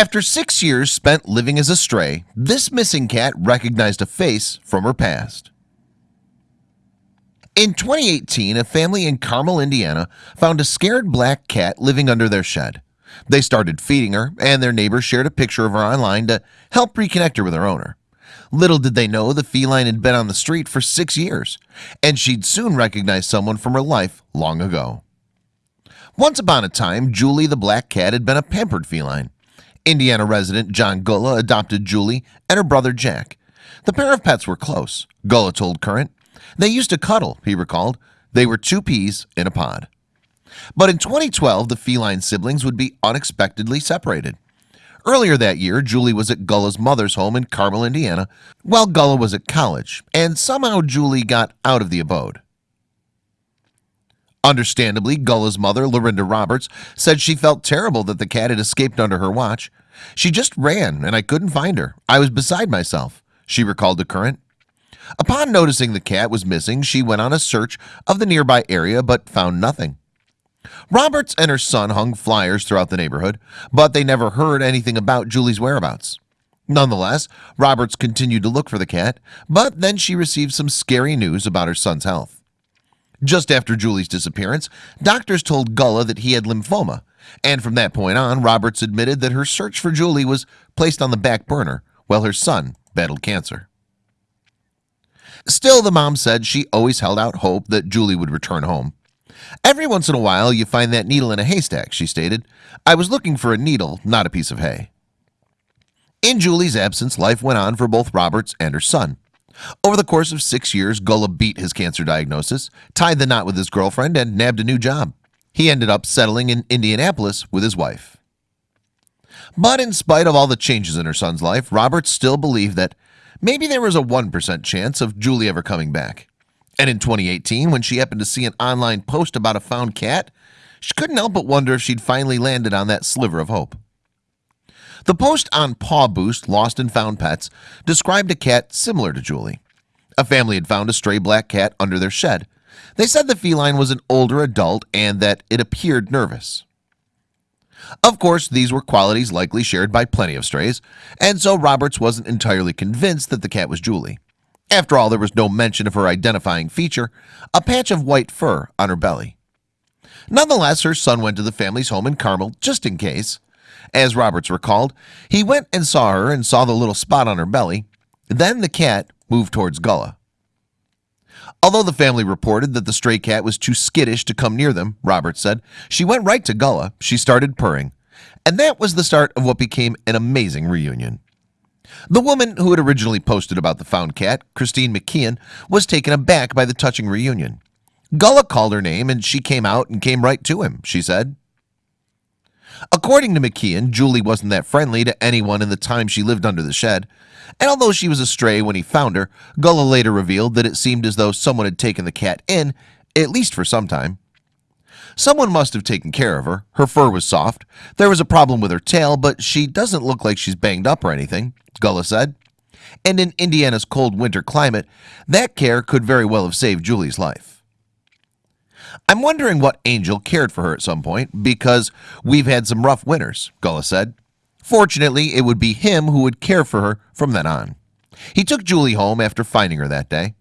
After six years spent living as a stray this missing cat recognized a face from her past. In 2018 a family in Carmel, Indiana found a scared black cat living under their shed. They started feeding her and their neighbors shared a picture of her online to help reconnect her with her owner. Little did they know the feline had been on the street for six years and she'd soon recognize someone from her life long ago. Once upon a time Julie the black cat had been a pampered feline Indiana resident John Gullah adopted Julie and her brother Jack. The pair of pets were close Gullah told current. They used to cuddle he recalled. They were two peas in a pod. But in 2012 the feline siblings would be unexpectedly separated. Earlier that year Julie was at Gullah's mother's home in Carmel, Indiana While Gullah was at college and somehow Julie got out of the abode Understandably Gullah's mother Lorinda Roberts said she felt terrible that the cat had escaped under her watch. She just ran and I couldn't find her. I was beside myself She recalled the current. Upon noticing the cat was missing She went on a search of the nearby area but found nothing. Roberts and her son hung flyers throughout the neighborhood But they never heard anything about Julie's whereabouts. Nonetheless Roberts continued to look for the cat But then she received some scary news about her son's health Just after Julie's disappearance Doctors told Gullah that he had lymphoma. And from that point on Roberts admitted that her search for Julie was placed on the back burner while her son battled cancer. Still the mom said she always held out hope that Julie would return home. Every once in a while you find that needle in a haystack she stated. I was looking for a needle not a piece of hay. In Julie's absence life went on for both Roberts and her son over the course of six years Gullah beat his cancer diagnosis tied the knot with his girlfriend and nabbed a new job. He ended up settling in Indianapolis with his wife. But in spite of all the changes in her son's life Roberts still believed that maybe there was a 1% chance of Julie ever coming back. And in 2018 when she happened to see an online post about a found cat She couldn't help but wonder if she'd finally landed on that sliver of hope The post on PawBoost lost and found pets described a cat similar to Julie. A family had found a stray black cat under their shed. They said the feline was an older adult and that it appeared nervous. Of course these were qualities likely shared by plenty of strays and so Roberts wasn't entirely convinced that the cat was Julie. After all there was no mention of her identifying feature a patch of white fur on her belly. Nonetheless her son went to the family's home in Carmel just in case as Roberts recalled. He went and saw her and saw the little spot on her belly. Then the cat moved towards Gullah. Although the family reported that the stray cat was too skittish to come near them Roberts said she went right to Gullah. She started purring. And that was the start of what became an amazing reunion. The woman who had originally posted about the found cat Christine McKeon was taken aback by the touching reunion. Gullah called her name and she came out and came right to him she said According to McKeon Julie wasn't that friendly to anyone in the time she lived under the shed. And although she was a stray when he found her Gullah later revealed that it seemed as though someone had taken the cat in at least for some time. Someone must have taken care of her. Her fur was soft. There was a problem with her tail, but she doesn't look like she's banged up or anything Gullah said. And in Indiana's cold winter climate that care could very well have saved Julie's life I'm wondering what angel cared for her at some point because we've had some rough winters Gullah said. Fortunately, it would be him who would care for her from then on. He took Julie home after finding her that day.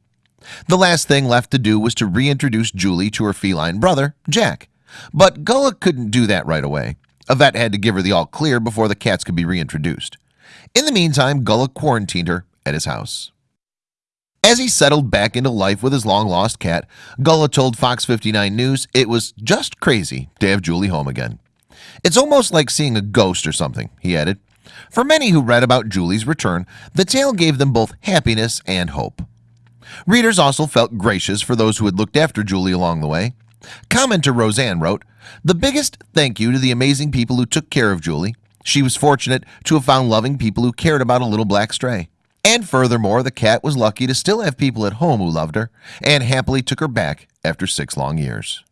The last thing left to do was to reintroduce Julie to her feline brother Jack. But Gullah couldn't do that right away. A vet had to give her the all clear before the cats could be reintroduced. In the meantime Gullah quarantined her at his house as he settled back into life with his long-lost cat Gullah told Fox 59 News it was just crazy to have Julie home again. It's almost like seeing a ghost or something he added. For many who read about Julie's return the tale gave them both happiness and hope. Readers also felt gracious for those who had looked after Julie along the way. Commenter Roseanne wrote the biggest thank you to the amazing people who took care of Julie. She was fortunate to have found loving people who cared about a little black stray and furthermore the cat was lucky to still have people at home who loved her and happily took her back after six long years